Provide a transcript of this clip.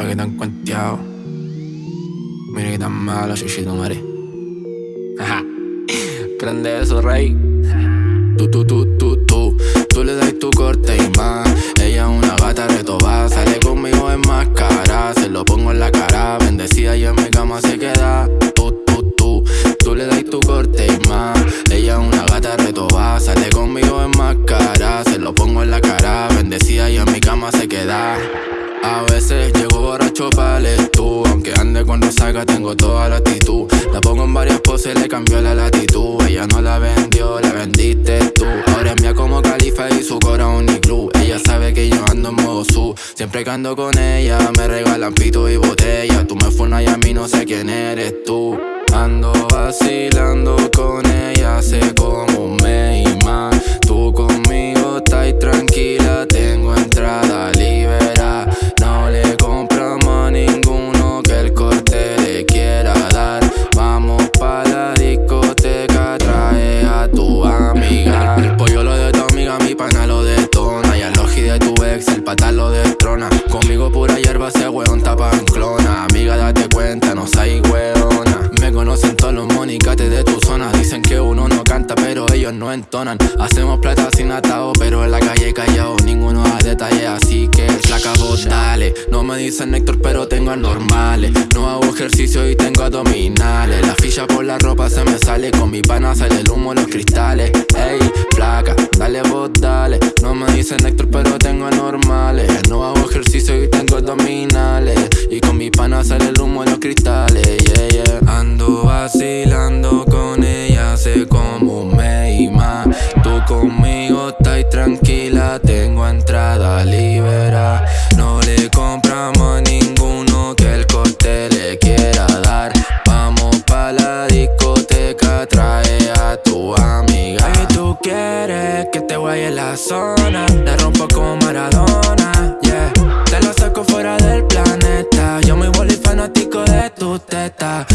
pa' que tan cuenteado. Mira que tan malo, chichito madre. Prende eso, rey. Tú, tú, tú, tú, tú. Tú le das tu corte y más. Ella es una gata retobada. Sale conmigo en máscara. Se lo pongo en la cara. Bendecida y en mi cama se queda. Tú, tú, tú. Tú le das tu corte y más. Ella es una gata retobada. Sale conmigo en máscara. Se lo pongo en la cara. Bendecida y en mi cama se queda. A veces llego borracho para tú Aunque ande con saca tengo toda la actitud. La pongo en varias poses, le cambió la latitud. Ella no la vendió, la vendiste tú. Ahora es mía como califa y su cora club Ella sabe que yo ando en modo su. Siempre que ando con ella me regalan pito y botella Tú me funas y a mí no sé quién eres tú. Ando vacilando Dicen que uno no canta, pero ellos no entonan. Hacemos plata sin atado, pero en la calle callado Ninguno da detalle, así que flaca vos dale. No me dicen Héctor, pero tengo anormales. No hago ejercicio y tengo abdominales. La ficha por la ropa se me sale Con mi pana sale el humo, los cristales. Ey, flaca, dale vos dale. No me dicen Héctor, pero tengo anormales. No hago ejercicio y tengo abdominales. Y con mi pana sale el humo, los cristales Yeah, yeah. Ando vacilando ahí en la zona. La rompo como Maradona, yeah. Te la saco fuera del planeta. Yo muy boli fanático de tu teta.